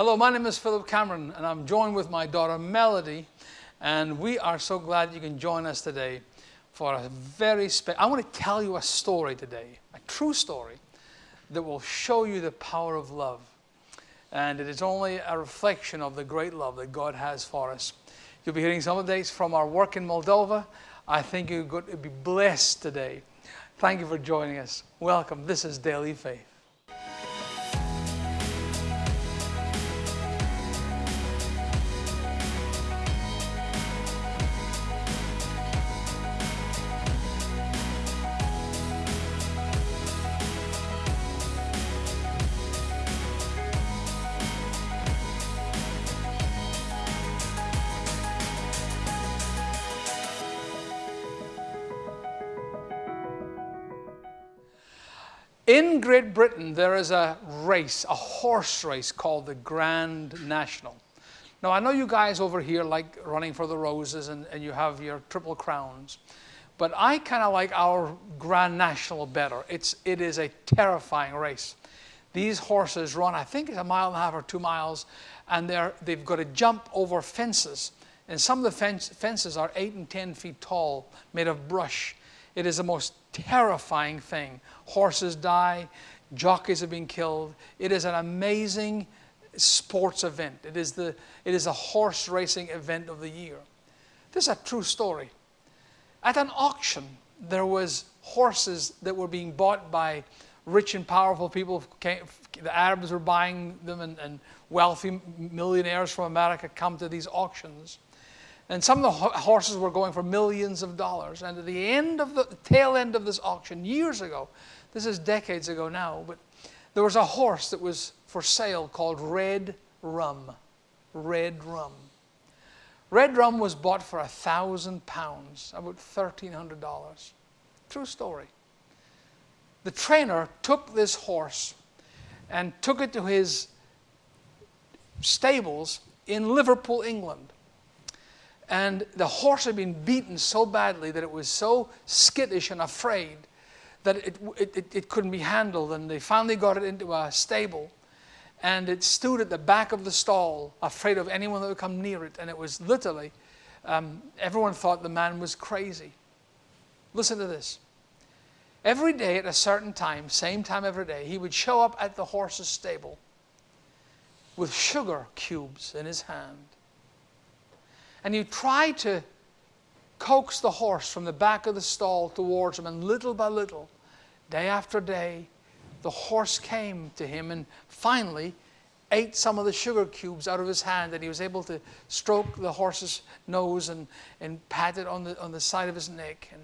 Hello, my name is Philip Cameron, and I'm joined with my daughter Melody, and we are so glad you can join us today for a very special. I want to tell you a story today, a true story, that will show you the power of love. And it is only a reflection of the great love that God has for us. You'll be hearing some of days from our work in Moldova. I think you're going to be blessed today. Thank you for joining us. Welcome. This is Daily Faith. In Great Britain, there is a race, a horse race called the Grand National. Now, I know you guys over here like running for the roses and, and you have your triple crowns, but I kind of like our Grand National better. It's, it is a terrifying race. These horses run, I think it's a mile and a half or two miles, and they're, they've got to jump over fences. And some of the fence, fences are eight and 10 feet tall, made of brush. It is the most terrifying thing. Horses die, jockeys have been killed. It is an amazing sports event. It is, the, it is a horse racing event of the year. This is a true story. At an auction, there was horses that were being bought by rich and powerful people. The Arabs were buying them, and, and wealthy millionaires from America come to these auctions. And some of the horses were going for millions of dollars. And at the end of the tail end of this auction, years ago, this is decades ago now, but there was a horse that was for sale called Red Rum. Red Rum. Red Rum was bought for a thousand pounds, about $1,300. True story. The trainer took this horse and took it to his stables in Liverpool, England. And the horse had been beaten so badly that it was so skittish and afraid that it, it, it, couldn't be handled. And they finally got it into a stable. And it stood at the back of the stall, afraid of anyone that would come near it. And it was literally, um, everyone thought the man was crazy. Listen to this. Every day at a certain time, same time every day, he would show up at the horse's stable with sugar cubes in his hand and you try to coax the horse from the back of the stall towards him, and little by little, day after day, the horse came to him and finally ate some of the sugar cubes out of his hand, and he was able to stroke the horse's nose and, and pat it on the, on the side of his neck. And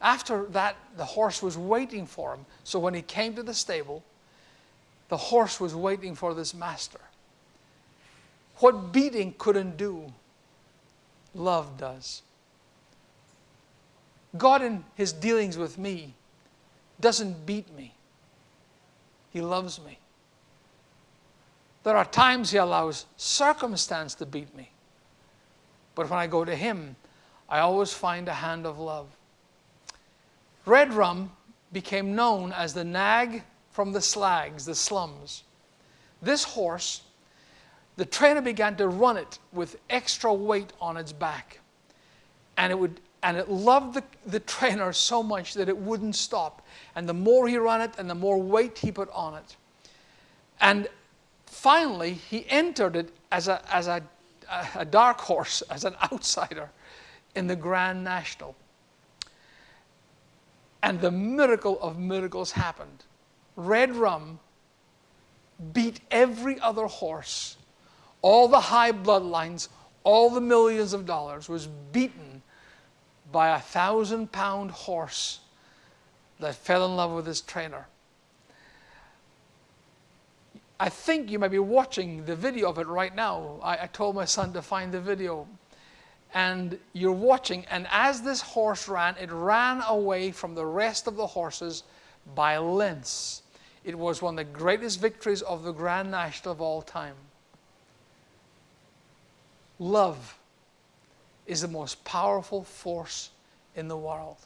after that, the horse was waiting for him. So when he came to the stable, the horse was waiting for this master. What beating couldn't do, love does. God, in his dealings with me, doesn't beat me, he loves me. There are times he allows circumstance to beat me. But when I go to him, I always find a hand of love. Red Rum became known as the nag from the slags, the slums. This horse the trainer began to run it with extra weight on its back. And it, would, and it loved the, the trainer so much that it wouldn't stop. And the more he ran it and the more weight he put on it. And finally, he entered it as a, as a, a dark horse, as an outsider in the Grand National. And the miracle of miracles happened. Red Rum beat every other horse all the high bloodlines, all the millions of dollars was beaten by a thousand pound horse that fell in love with his trainer. I think you might be watching the video of it right now. I, I, told my son to find the video. And you're watching, and as this horse ran, it ran away from the rest of the horses by lengths. It was one of the greatest victories of the Grand National of all time love is the most powerful force in the world.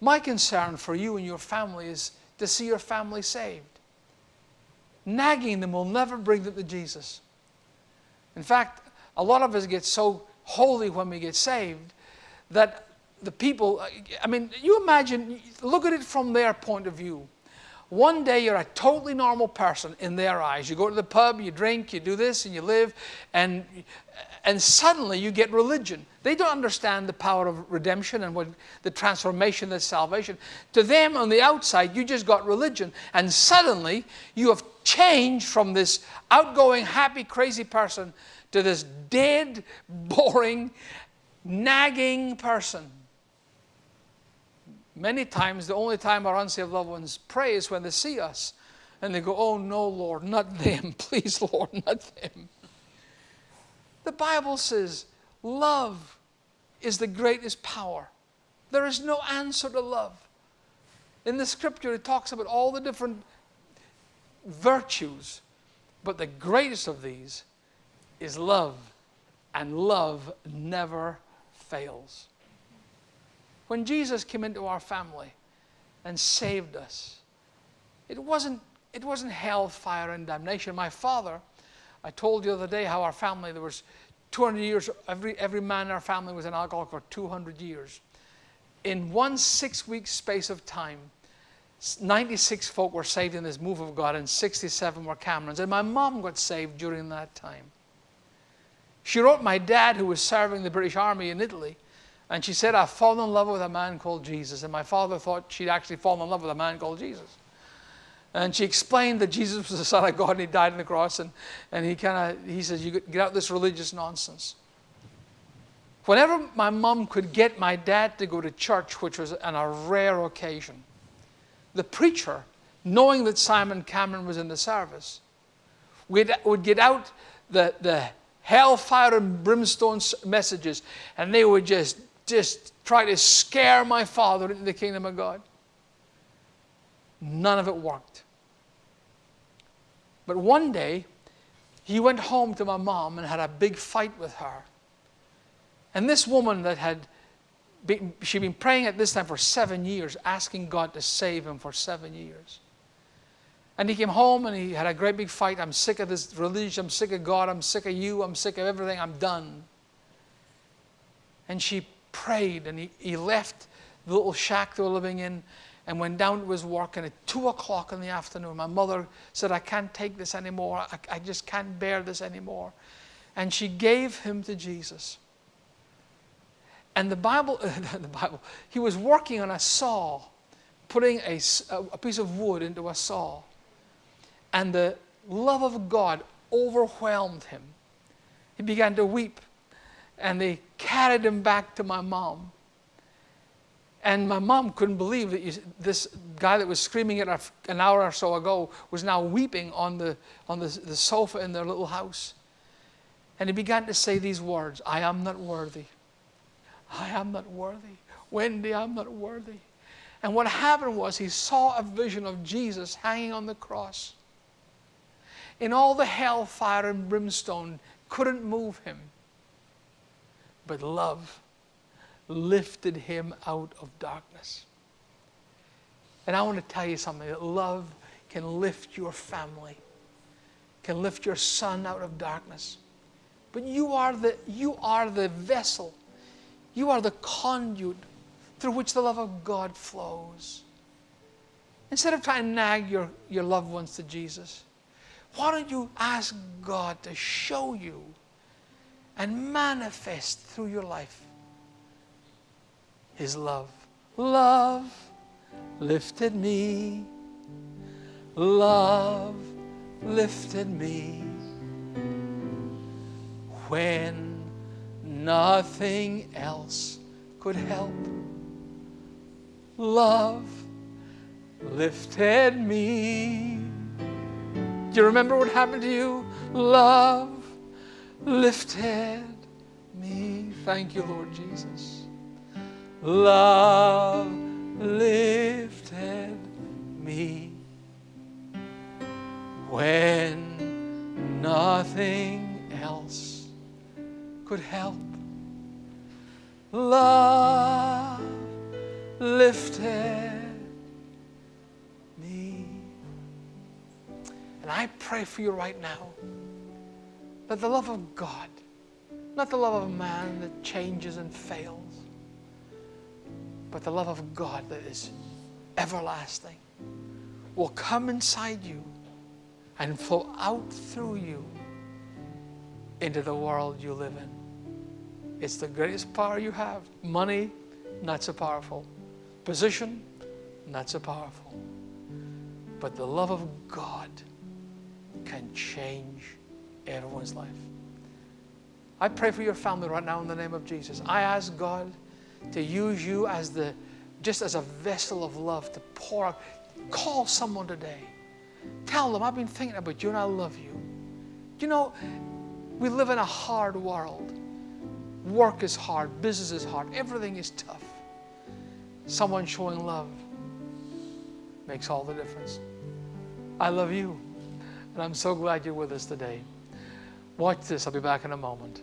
My concern for you and your family is to see your family saved. nagging them will never bring them to Jesus. In fact, a lot of us get so holy when we get saved that the people, I mean, you imagine, look at it from their point of view. One day you're a totally normal person in their eyes. You go to the pub, you drink, you do this, and you live, and, and suddenly you get religion. They don't understand the power of redemption and what the transformation that's salvation. To them on the outside, you just got religion, and suddenly you have changed from this outgoing, happy, crazy person to this dead, boring, nagging person. Many times, the only time our unsaved loved ones pray is when they see us. And they go, Oh, no, Lord, not them. Please, Lord, not them. The Bible says love is the greatest power. There is no answer to love. In the scripture, it talks about all the different virtues, but the greatest of these is love, and love never fails. When Jesus came into our family and saved us, it wasn't, it wasn't hellfire and damnation. My father, I told you the other day how our family, there was 200 years, every, every man in our family was an alcoholic for 200 years. In one six week space of time, 96 folk were saved in this move of God, and 67 were Camerons. And my mom got saved during that time. She wrote my dad, who was serving the British Army in Italy, and she said, I've fallen in love with a man called Jesus. And my father thought she'd actually fallen in love with a man called Jesus. And she explained that Jesus was the Son of God and he died on the cross. And, and he kind of, he says, you get out this religious nonsense. Whenever my mom could get my dad to go to church, which was on a rare occasion, the preacher, knowing that Simon Cameron was in the service, would, would get out the, the hellfire and brimstone messages and they would just just try to scare my father into the kingdom of God. None of it worked. But one day, he went home to my mom and had a big fight with her. And this woman that had been, she'd been praying at this time for seven years, asking God to save him for seven years. And he came home and he had a great big fight. I'm sick of this religion. I'm sick of God. I'm sick of you. I'm sick of everything. I'm done. And she prayed and he, he left the little shack they were living in and went down to his work. And at 2 o'clock in the afternoon, my mother said, I can't take this anymore. I, I just can't bear this anymore. And she gave him to Jesus. And the Bible, the Bible, he was working on a saw, putting a, a piece of wood into a saw. And the love of God overwhelmed him. He began to weep and they carried him back to my mom. And my mom couldn't believe that you, this guy that was screaming at an hour or so ago was now weeping on, the, on the, the sofa in their little house. And he began to say these words I am not worthy. I am not worthy. Wendy, I'm not worthy. And what happened was he saw a vision of Jesus hanging on the cross. In all the hellfire and brimstone, couldn't move him but love lifted him out of darkness. And I want to tell you something that love can lift your family, can lift your son out of darkness. But you are the, you are the vessel, you are the conduit through which the love of God flows. Instead of trying to nag your, your loved ones to Jesus, why don't you ask God to show you and manifest through your life His love. Love lifted me. Love lifted me when nothing else could help. Love lifted me. Do you remember what happened to you? Love lifted me. Thank you, Lord Jesus. Love lifted me when nothing else could help. Love lifted me. And I pray for you right now that the love of God, not the love of man that changes and fails, but the love of God that is everlasting will come inside you and flow out through you into the world you live in. It's the greatest power you have. Money, not so powerful. Position, not so powerful. But the love of God can change everyone's life. I pray for your family right now in the name of Jesus. I ask God to use you as the just as a vessel of love to pour out. Call someone today. Tell them, I've been thinking about you and I love you. You know, we live in a hard world. Work is hard, business is hard, everything is tough. Someone showing love makes all the difference. I love you, and I'm so glad you're with us today. Watch this, I'll be back in a moment.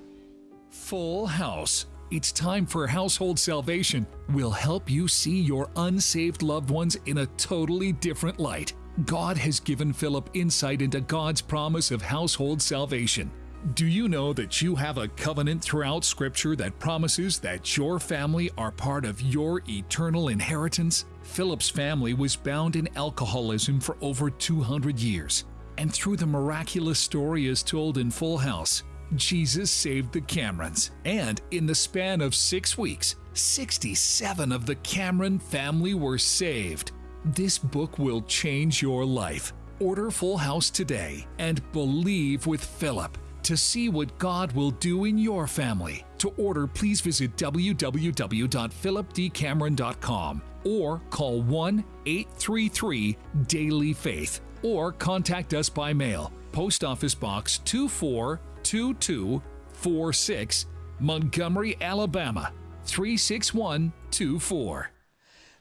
Full House. It's time for Household Salvation. We'll help you see your unsaved loved ones in a totally different light. God has given Philip insight into God's promise of household salvation. Do you know that you have a covenant throughout Scripture that promises that your family are part of your eternal inheritance? Philip's family was bound in alcoholism for over 200 years. And through the miraculous story as told in Full House, Jesus saved the Camerons. And in the span of six weeks, 67 of the Cameron family were saved. This book will change your life. Order Full House today and believe with Philip to see what God will do in your family. To order, please visit www.philipdcameron.com or call 1 833 Daily Faith or contact us by mail. Post Office Box 242246, Montgomery, Alabama 36124.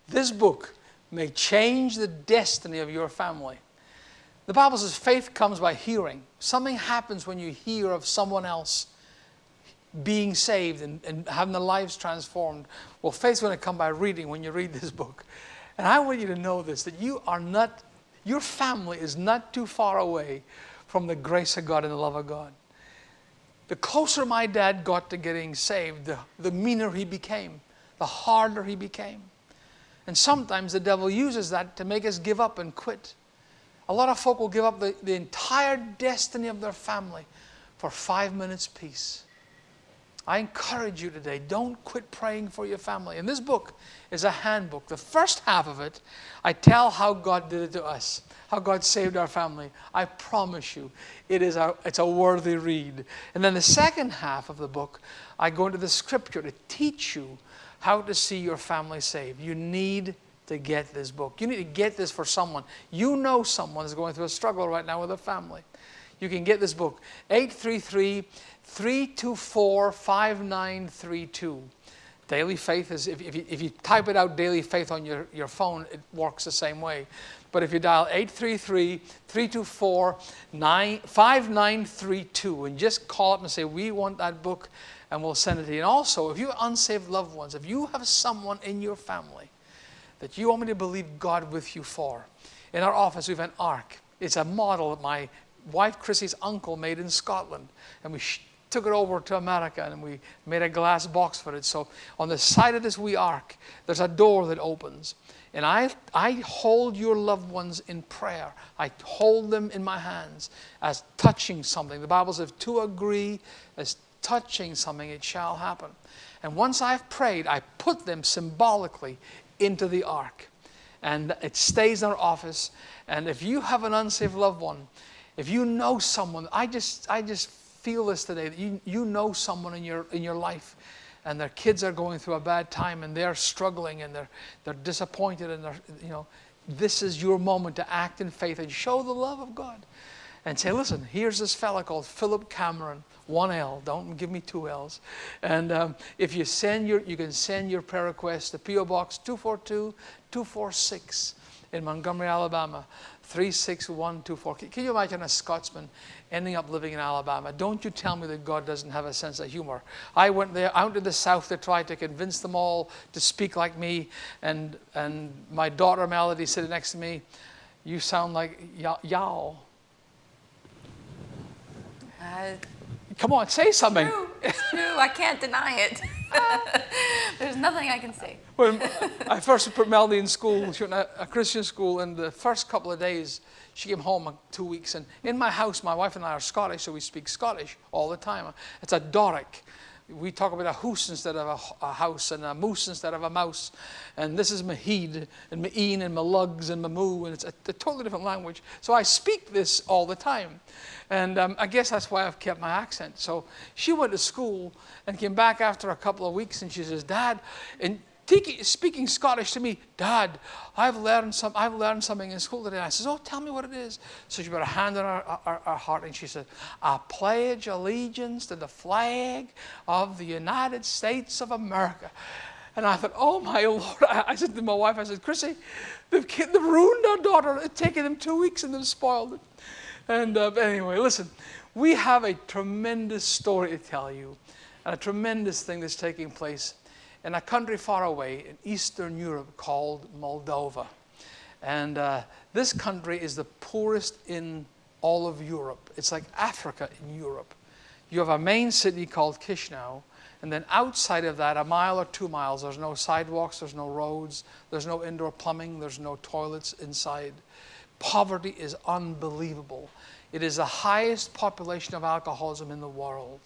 This book may change the destiny of your family. The Bible says faith comes by hearing. Something happens when you hear of someone else being saved and, and having their lives transformed. Well, faith's going to come by reading when you read this book. And I want you to know this that you are not, your family is not too far away from the grace of God and the love of God. The closer my dad got to getting saved, the, the meaner he became, the harder he became. And sometimes the devil uses that to make us give up and quit. A lot of folk will give up the, the entire destiny of their family for five minutes peace. I encourage you today, don't quit praying for your family. And this book is a handbook. The first half of it, I tell how God did it to us, how God saved our family. I promise you, it is a, it's a worthy read. And then the second half of the book, I go into the scripture to teach you how to see your family saved. You need to get this book. You need to get this for someone. You know someone is going through a struggle right now with a family. You can get this book. 833 324 5932. Daily Faith is, if, if, you, if you type it out, Daily Faith on your, your phone, it works the same way. But if you dial 833 324 5932 and just call up and say, We want that book, and we'll send it to you. And also, if you have unsaved loved ones, if you have someone in your family that you want me to believe God with you for, in our office we have an ark. It's a model that my wife Chrissy's uncle made in Scotland. And we took it over to America and we made a glass box for it. So on the side of this wee ark, there's a door that opens. And I, I hold your loved ones in prayer. I hold them in my hands as touching something. The Bible says, if two agree as touching something, it shall happen. And once I've prayed, I put them symbolically into the ark. And it stays in our office. And if you have an unsaved loved one, if you know someone, I just, I just feel this today you, you know someone in your, in your life and their kids are going through a bad time and they're struggling and they're, they're disappointed and they're, you know, this is your moment to act in faith and show the love of God. And say, listen, here's this fella called Philip Cameron, one L. Don't give me two L's. And um, if you send your, you can send your prayer request to PO Box 242 246 in Montgomery, Alabama. 36124. Can you imagine a Scotsman ending up living in Alabama? Don't you tell me that God doesn't have a sense of humor. I went there out to the South to try to convince them all to speak like me, and, and my daughter Melody sitting next to me, you sound like y'all. Uh, Come on, say something. true, it's true. I can't deny it. There's nothing I can say. When I first put Melody in school, she went to a Christian school, and the first couple of days, she came home two weeks. And in my house, my wife and I are Scottish, so we speak Scottish all the time. It's a Doric. We talk about a hoose instead of a, a house, and a moose instead of a mouse. And this is Maheed, and Ma'een, and Malugs, and Mamoo, and it's a, a totally different language. So I speak this all the time. And um, I guess that's why I've kept my accent. So she went to school and came back after a couple of weeks, and she says, Dad, and Speaking Scottish to me, Dad, I've learned, some, I've learned something in school today. I says, Oh, tell me what it is. So she put her hand on her, her, her heart and she said, I pledge allegiance to the flag of the United States of America. And I thought, Oh my Lord. I, I said to my wife, I said, Chrissy, they've, they've ruined our daughter. It's taken them two weeks and they've spoiled it. And uh, anyway, listen, we have a tremendous story to tell you and a tremendous thing that's taking place in a country far away in Eastern Europe called Moldova. And uh, this country is the poorest in all of Europe. It's like Africa in Europe. You have a main city called Chisinau, and then outside of that, a mile or two miles, there's no sidewalks, there's no roads, there's no indoor plumbing, there's no toilets inside. Poverty is unbelievable. It is the highest population of alcoholism in the world.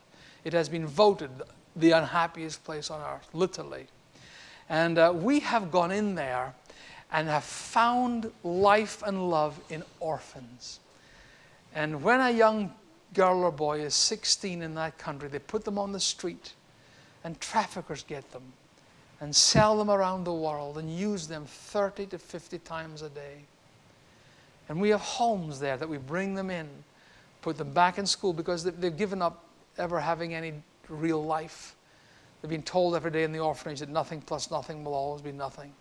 It has been voted the unhappiest place on earth, literally. And uh, we have gone in there and have found life and love in orphans. And when a young girl or boy is 16 in that country, they put them on the street and traffickers get them and sell them around the world and use them 30 to 50 times a day. And we have homes there that we bring them in, put them back in school because they've given up ever having any real life. They've been told every day in the orphanage that nothing plus nothing will always be nothing.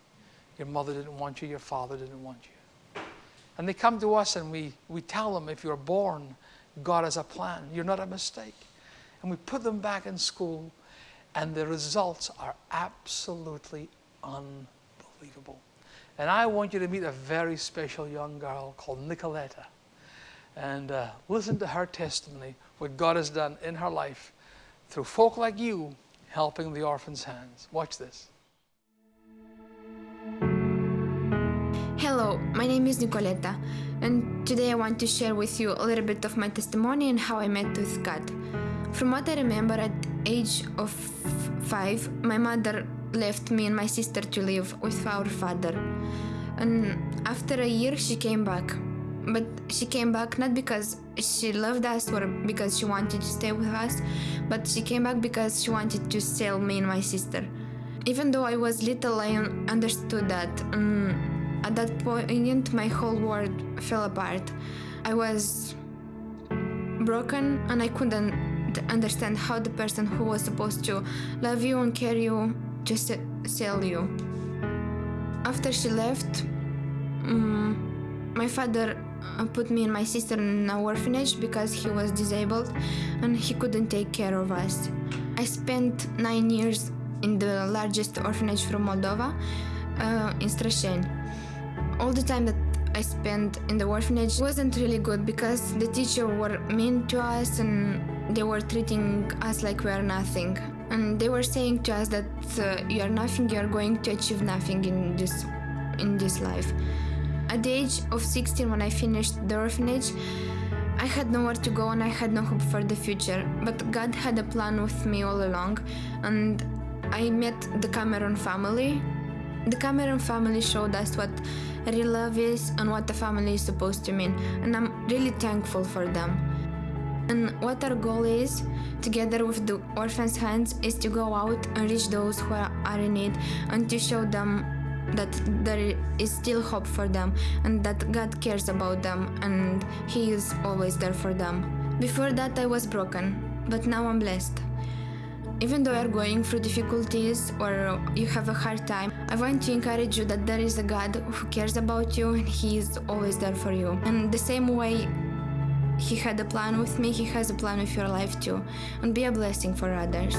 Your mother didn't want you, your father didn't want you. And they come to us and we, we tell them if you're born, God has a plan. You're not a mistake. And we put them back in school, and the results are absolutely unbelievable. And I want you to meet a very special young girl called Nicoletta. And uh, listen to her testimony, what God has done in her life through folk like you helping the orphan's hands. Watch this. Hello, my name is Nicoletta, and today I want to share with you a little bit of my testimony and how I met with God. From what I remember, at age of five, my mother left me and my sister to live with our father, and after a year, she came back. But she came back not because she loved us or because she wanted to stay with us, but she came back because she wanted to sell me and my sister. Even though I was little, I understood that. Um, at that point, my whole world fell apart. I was broken and I couldn't understand how the person who was supposed to love you and care you just sell you. After she left, um, my father put me and my sister in an orphanage because he was disabled and he couldn't take care of us. I spent nine years in the largest orphanage from Moldova, uh, in Strasheni. All the time that I spent in the orphanage wasn't really good because the teacher were mean to us and they were treating us like we are nothing. And they were saying to us that uh, you are nothing, you are going to achieve nothing in this in this life. At the age of 16, when I finished the orphanage, I had nowhere to go and I had no hope for the future. But God had a plan with me all along, and I met the Cameron family. The Cameron family showed us what real love is and what a family is supposed to mean, and I'm really thankful for them. And what our goal is, together with the Orphans' Hands, is to go out and reach those who are in need and to show them that there is still hope for them and that God cares about them and He is always there for them. Before that, I was broken, but now I'm blessed. Even though you're going through difficulties or you have a hard time, I want to encourage you that there is a God who cares about you and He is always there for you. And the same way He had a plan with me, He has a plan with your life too. And be a blessing for others.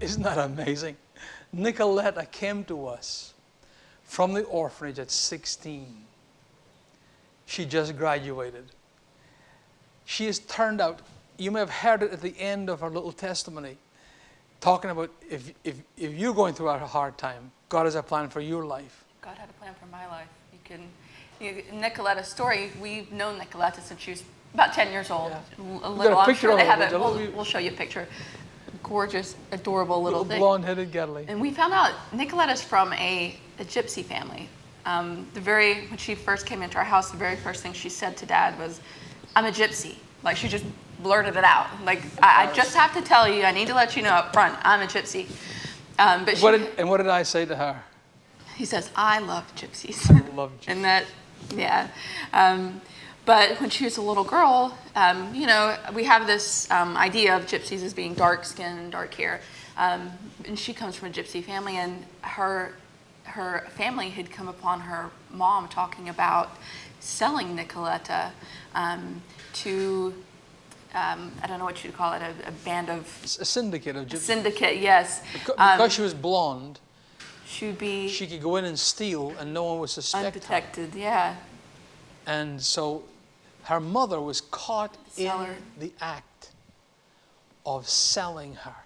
Isn't that amazing? Nicoletta came to us from the orphanage at 16. She just graduated. She has turned out, you may have heard it at the end of her little testimony, talking about if, if, if you're going through a hard time, God has a plan for your life. God had a plan for my life. You can, you, Nicoletta's story. We've known Nicoletta since she was about 10 years old. Yeah. A got a little. Picture sure they have it. We'll, we'll show you a picture. Gorgeous, adorable little, Little thing. blonde-headed Gadley. And we found out Nicoletta's from a, a gypsy family. Um, the very when she first came into our house, the very first thing she said to Dad was, "I'm a gypsy." Like she just blurted it out. Like I, I just have to tell you, I need to let you know up front, I'm a gypsy. Um, but she, What did, and what did I say to her? he says, "I love gypsies." I love gypsies. and that, yeah. Um, but when she was a little girl, um, you know, we have this um, idea of gypsies as being dark skin and dark hair. Um, and she comes from a gypsy family, and her her family had come upon her mom talking about selling Nicoletta um, to um, I don't know what you'd call it, a, a band of a syndicate of gypsies. syndicate. Yes, Because, Um, because she was blonde, she would be she could go in and steal and no one would suspect her. undetected. Yeah. And so her mother was caught in the act of selling her.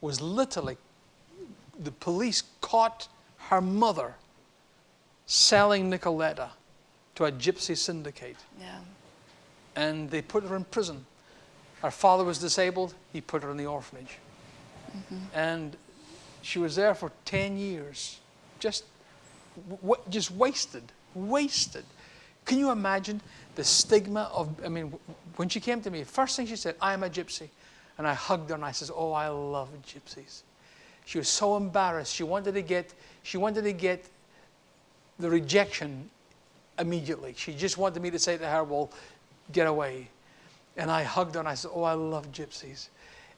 Was literally, the police caught her mother selling Nicoletta to a gypsy syndicate. Yeah. And they put her in prison. Her father was disabled, he put her in the orphanage. Mm-hmm. And she was there for 10 years, just, w- just wasted, wasted. Can you imagine the stigma of, I mean, when she came to me, first thing she said, I am a gypsy. And I hugged her and I says, oh, I love gypsies. She was so embarrassed. She wanted to get, she wanted to get the rejection immediately. She just wanted me to say to her, well, get away. And I hugged her and I said, oh, I love gypsies.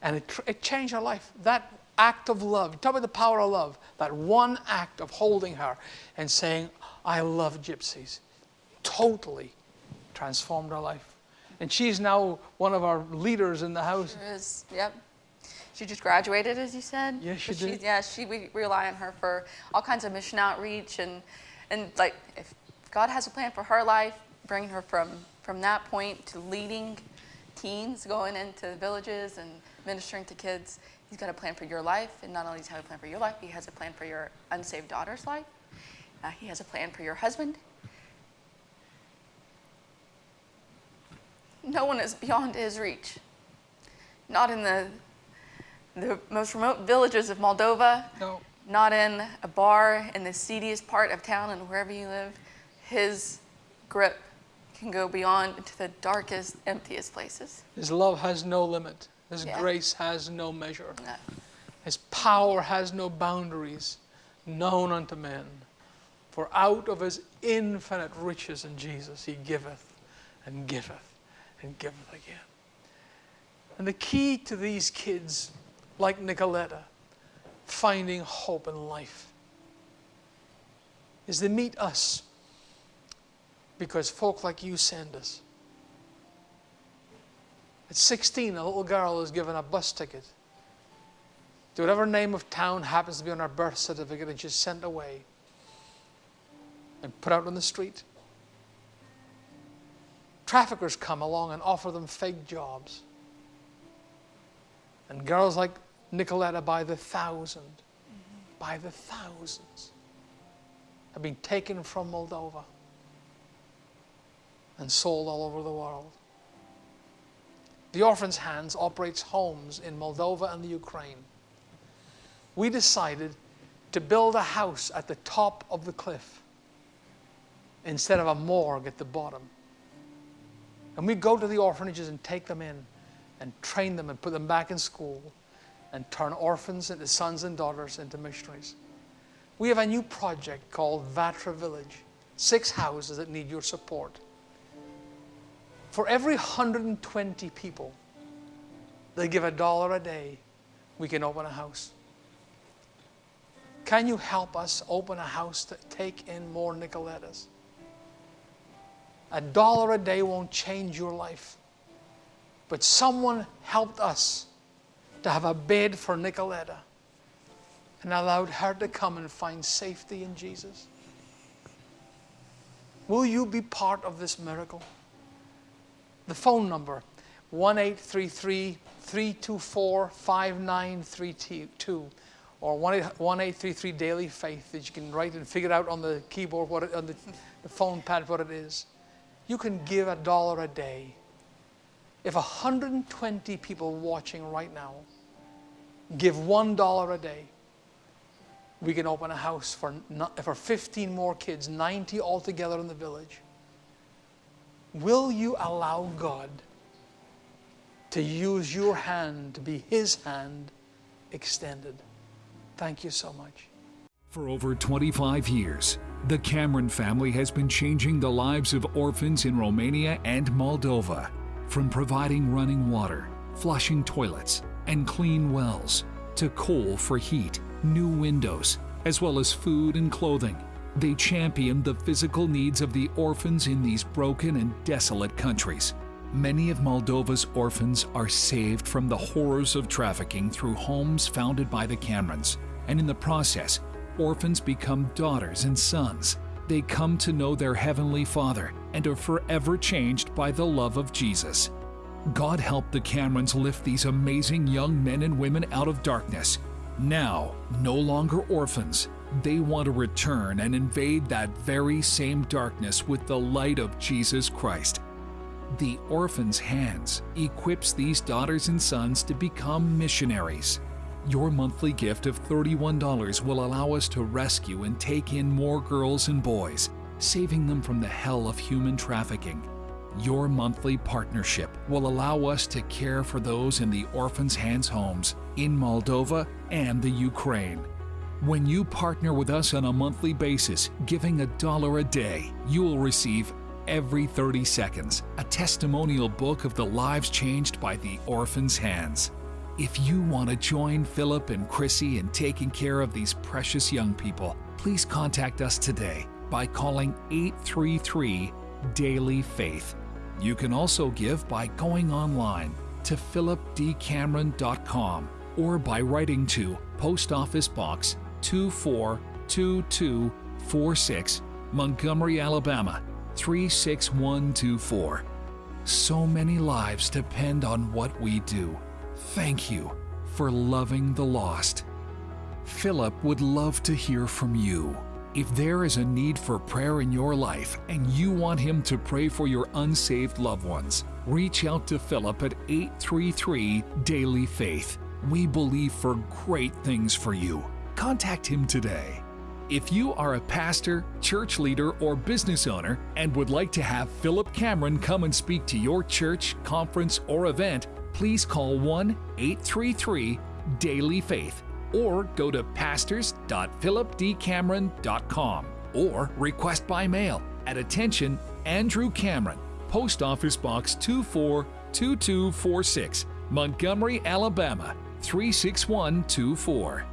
And it, it changed her life. That act of love, talk about the power of love, that one act of holding her and saying, I love gypsies, totally transformed her life. And she's now one of our leaders in the house. There is, yep. She just graduated, as you said. Yes, she did. Yeah, she we rely on her for all kinds of mission outreach and and like if God has a plan for her life, bringing her from from that point to leading teens, going into villages and ministering to kids. He's got a plan for your life, and not only does he have a plan for your life, he has a plan for your unsaved daughter's life. Uh, he has a plan for your husband. No one is beyond his reach. Not in the the most remote villages of Moldova, No. not in a bar in the seediest part of town and wherever you live. His grip can go beyond into the darkest, emptiest places. His love has no limit. His Yeah. grace has no measure. No. His power has no boundaries known unto men. For out of his infinite riches in Jesus he giveth and giveth and give giveth again. And the key to these kids, like Nicoletta, finding hope in life, is they meet us because folk like you send us. At 16, a little girl is given a bus ticket to whatever name of town happens to be on her birth certificate, and she's sent away and put out on the street. Traffickers come along and offer them fake jobs. And girls like Nicoletta, by the thousand, by the thousands, have been taken from Moldova and sold all over the world. The Orphans Hands operates homes in Moldova and the Ukraine. We decided to build a house at the top of the cliff instead of a morgue at the bottom. And we go to the orphanages and take them in and train them and put them back in school and turn orphans into sons and daughters into missionaries. We have a new project called Vatra Village, six houses that need your support. For every 120 people that give a dollar a day, we can open a house. Can you help us open a house to take in more Nicolettas? A dollar a day won't change your life. But someone helped us to have a bed for Nicoletta and allowed her to come and find safety in Jesus. Will you be part of this miracle? The phone number 1 833 324 5932 or 1 833 Daily Faith that you can write and figure out on the keyboard, what it, on the, the phone pad, what it is. You can give a dollar a day. If 120 people watching right now give one dollar a day, we can open a house for, for 15 more kids, 90 altogether in the village. Will you allow God to use your hand to be His hand extended? Thank you so much. For over 25 years, the Cameron family has been changing the lives of orphans in Romania and Moldova, from providing running water, flushing toilets, and clean wells, to coal for heat, new windows, as well as food and clothing. They champion the physical needs of the orphans in these broken and desolate countries. Many of Moldova's orphans are saved from the horrors of trafficking through homes founded by the Camerons, and in the process, orphans become daughters and sons. They come to know their Heavenly Father and are forever changed by the love of Jesus. God help the Camerons lift these amazing young men and women out of darkness. Now, no longer orphans, they want to return and invade that very same darkness with the light of Jesus Christ. The Orphan's Hands equips these daughters and sons to become missionaries. Your monthly gift of $31 will allow us to rescue and take in more girls and boys, saving them from the hell of human trafficking. Your monthly partnership will allow us to care for those in the Orphan's Hands homes in Moldova and the Ukraine. When you partner with us on a monthly basis, giving a dollar a day, you will receive every 30 seconds a testimonial book of the lives changed by the Orphan's Hands. If you want to join Philip and Chrissy in taking care of these precious young people, please contact us today by calling 833 Daily Faith. You can also give by going online to philipdcameron.com or by writing to Post Office Box 242246, Montgomery, Alabama 36124. So many lives depend on what we do. Thank you for loving the lost. Philip would love to hear from you. If there is a need for prayer in your life and you want him to pray for your unsaved loved ones, reach out to Philip at 833 Daily Faith. We believe for great things for you. Contact him today. If you are a pastor, church leader, or business owner and would like to have Philip Cameron come and speak to your church, conference, or event, please call 1 833 Daily Faith or go to pastors.philipdcameron.com or request by mail at attention Andrew Cameron, Post Office Box 242246, Montgomery, Alabama 36124.